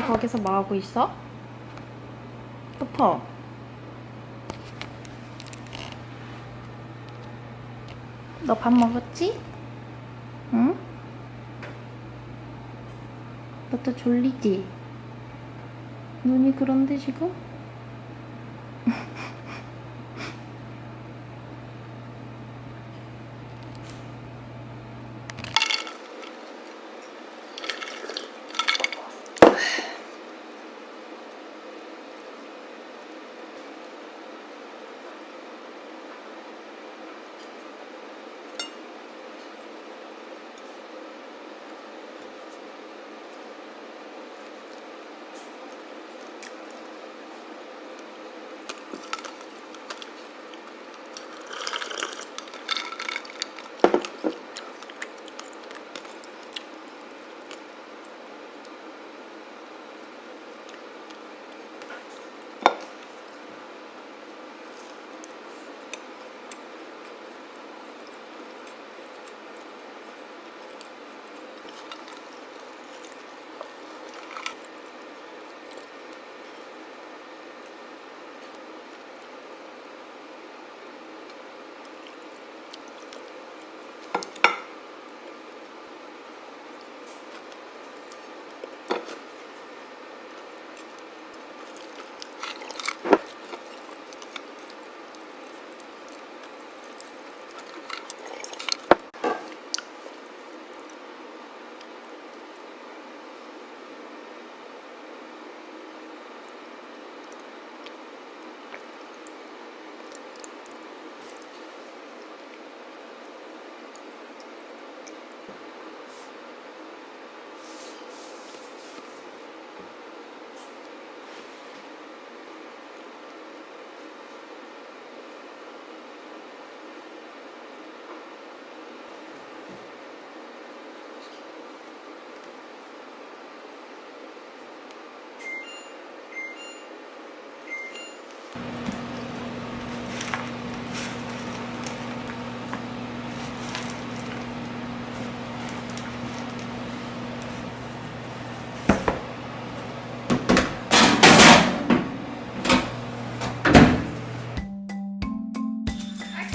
뭐 너 거기서 뭐하고 있어? 푸퍼 너 밥 먹었지? 응? 너 또 졸리지? 눈이 그런데 지금?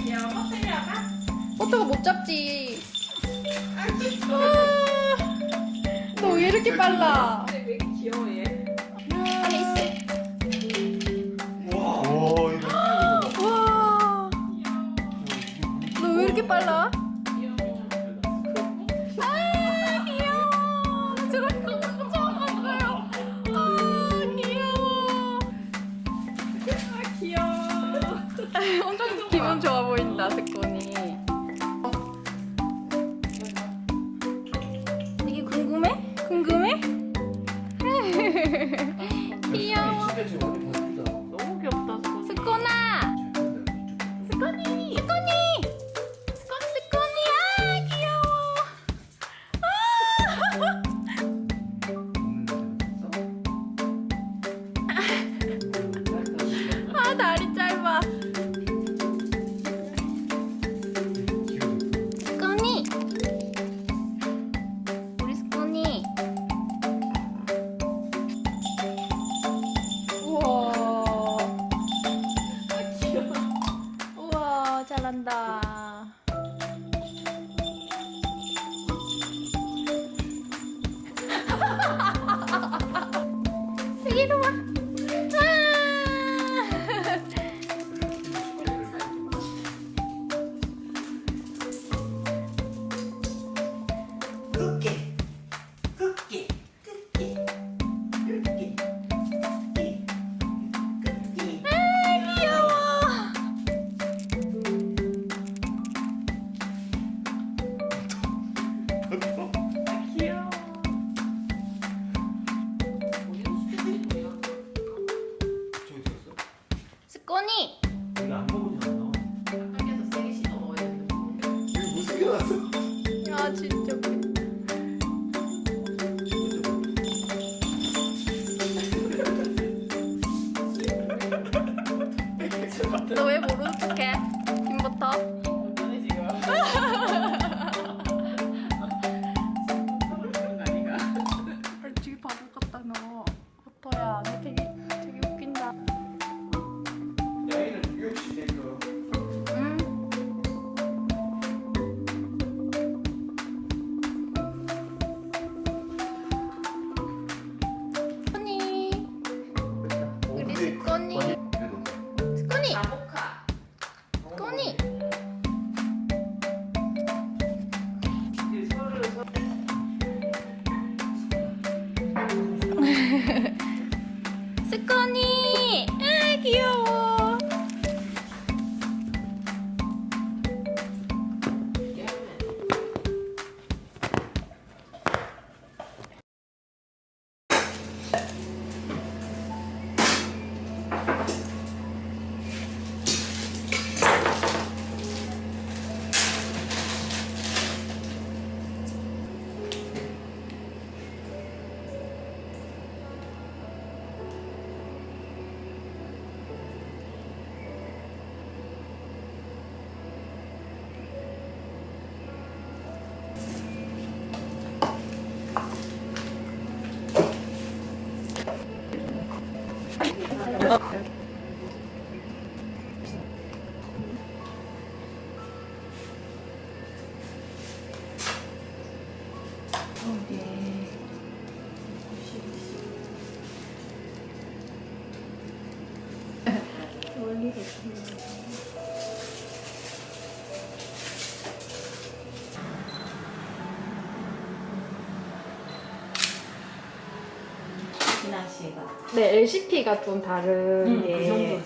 아니야. 버터를 아까? 버터가 못 잡지. 아, 너왜 이렇게 빨라? 왜 이렇게 빨라? about the そこに Okay. 네, LCP가 좀 다른 음, 게 그 정도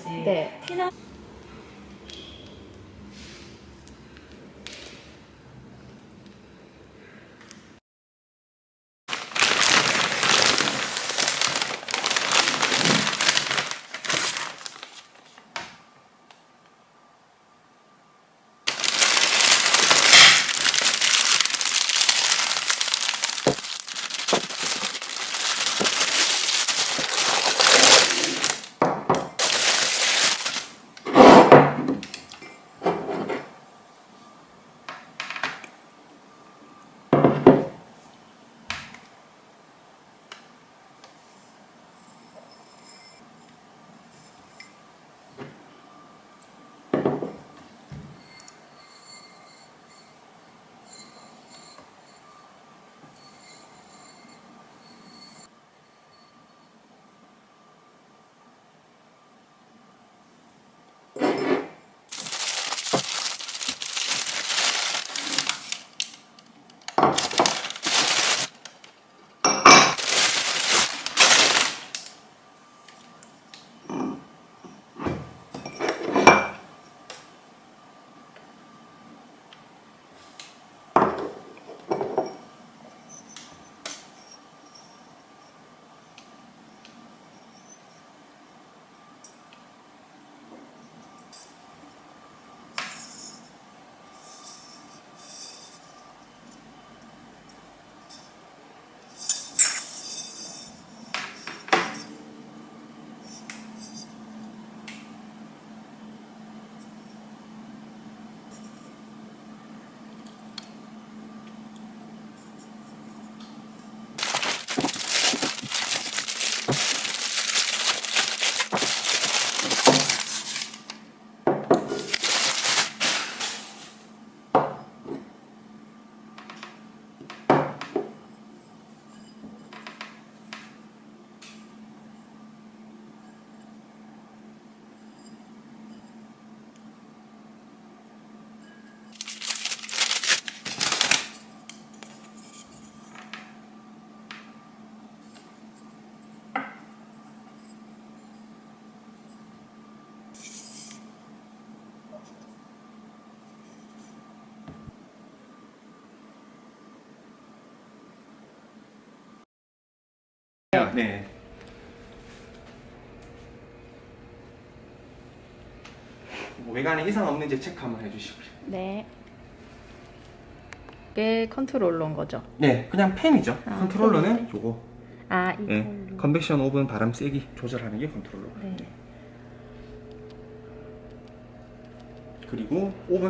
네. 뭐 외관에 이상 없는지 체크 한번 해주시고요. 네. 이게 컨트롤러인 거죠? 네, 그냥 펜이죠. 아, 컨트롤러는 요거. 아, 네, 이걸로. 컨벡션 오븐 바람 세기 조절하는 게 컨트롤러. 네. 그리고 오븐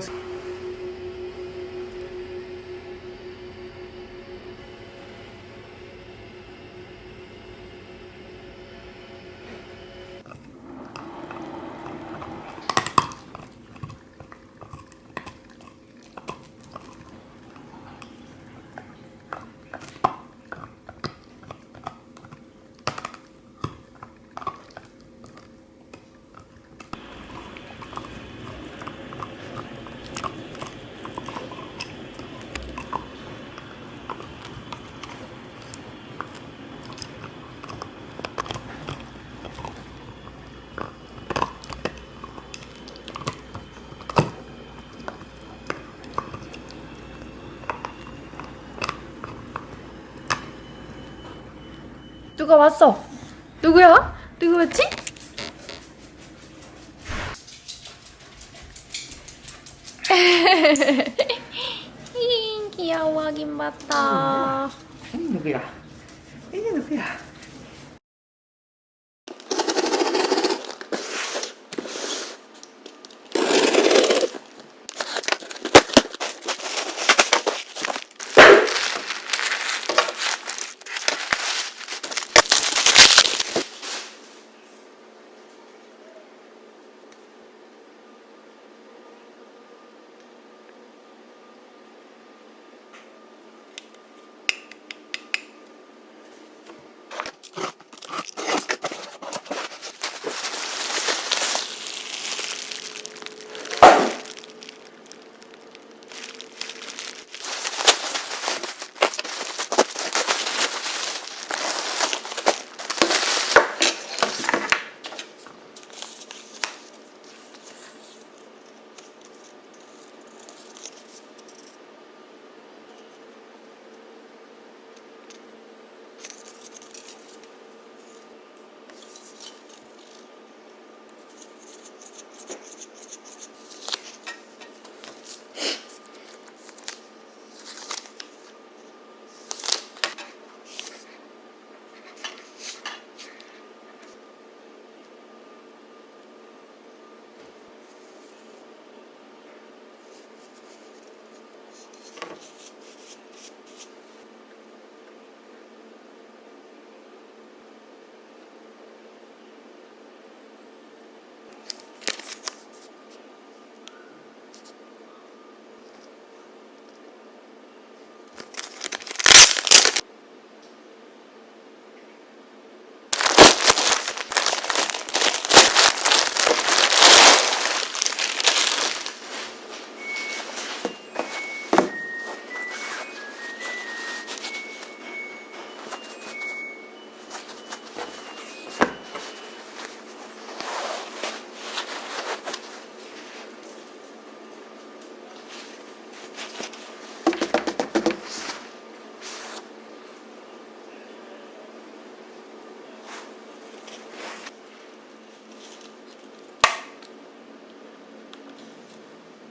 누가 왔어? 누구야? 누구였지? 히, 귀여워하긴 맞다. 누구야? 이게 누구야?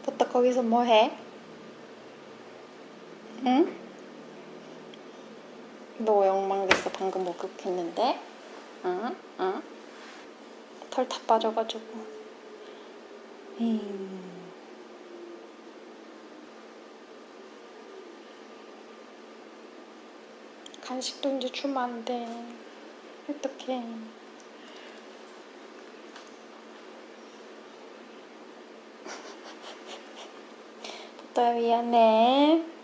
부터 거기서 뭐 해? 응? 너 엉망됐어 방금 목욕했는데? 응? 응? 털 다 빠져가지고 음. 간식도 이제 주면 안 돼. 어떡해. 또 미안해.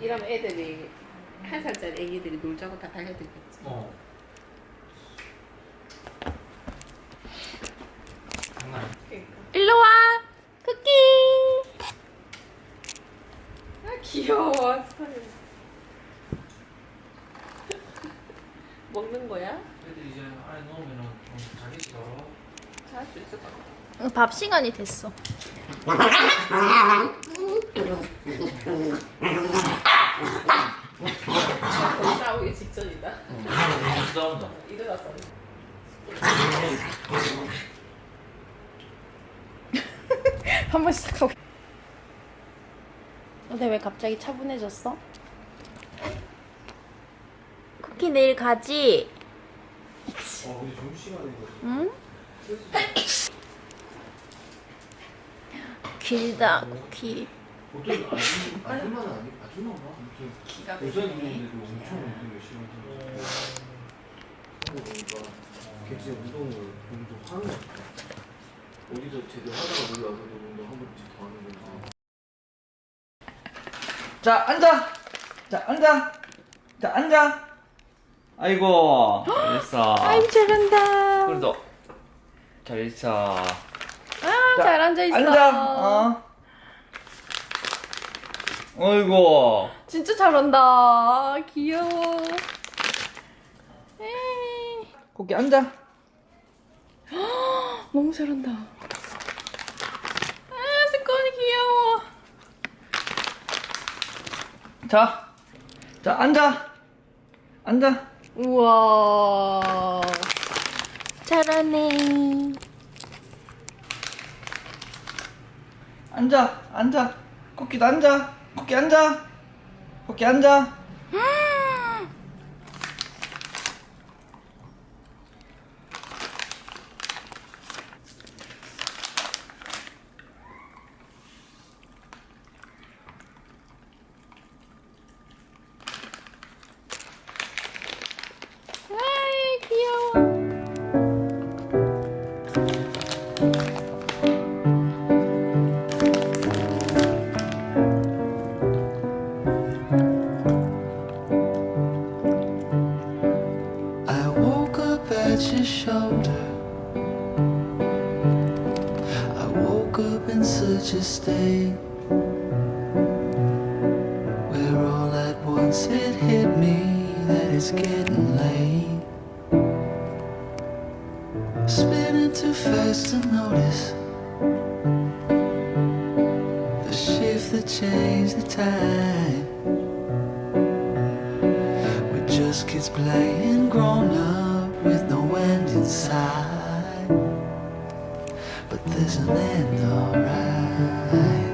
이러면 애들이 한 살짜리 애기들이 놀자고 다 달려들겠지. 어. 장난 아니야. 그러니까. 일로 와. 쿠키. 아 귀여워. 먹는 거야? 애들 이제 안에 자기 싫어. 잘수 있을 것 같아. 응, 밥 시간이 됐어. 싸우기 직전이다. 싸운다. 일어났어. 한 번씩 하고. 근데 왜 갑자기 차분해졌어? 쿠키 내일 가지? 어, 응? 길다 쿠키. 보통 아줌 아줌마는 아니 아줌마가 아무튼 기가 막히네. 분들도 엄청 운동 열심히 하시는 하고 보니까 객지 운동을 좀더 하는 것 같아. 어디서 제대로 하다가 여기 와서 운동 한 번씩 더 하는 거지. 자 앉아 자 앉아 자 앉아 아이고 잘했어 아이 잘한다. 그래도 잘했어 아, 잘 앉아 있어. 앉아 어 어이구 진짜 잘한다. 귀여워. 에이. 거기 앉아 너무 잘한다. 아, 스콘이 귀여워. 자, 자 앉아 앉아 우와. 잘하네. 앉아 앉아 코끼도 앉아 코끼 앉아 코끼 앉아 but there's an end, alright.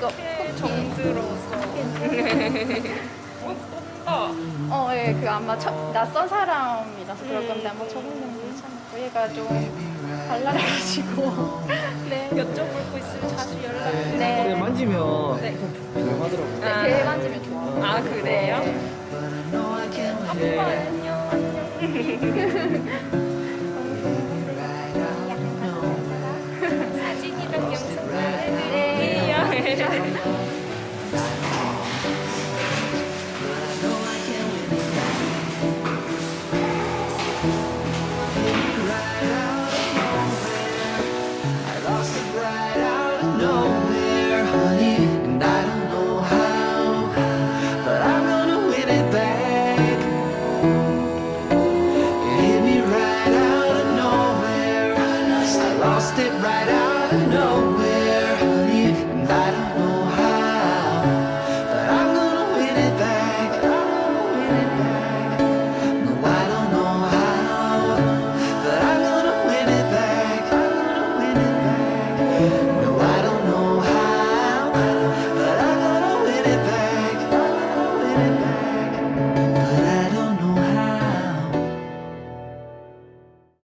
저 이거 정들어서. 어, 예, 그 아마 첫, 낯선 사람이라서 그럴 건데 아마 저번에는 괜찮고 얘가 좀 발랄해가지고 네 여쭤볼 거 있으면 자주 연락. 근데 네. 만지면 네. 조용하더라고요. 네, 배 만지면 좋아. 아 그래요? 네. 안녕 안녕. なるほど。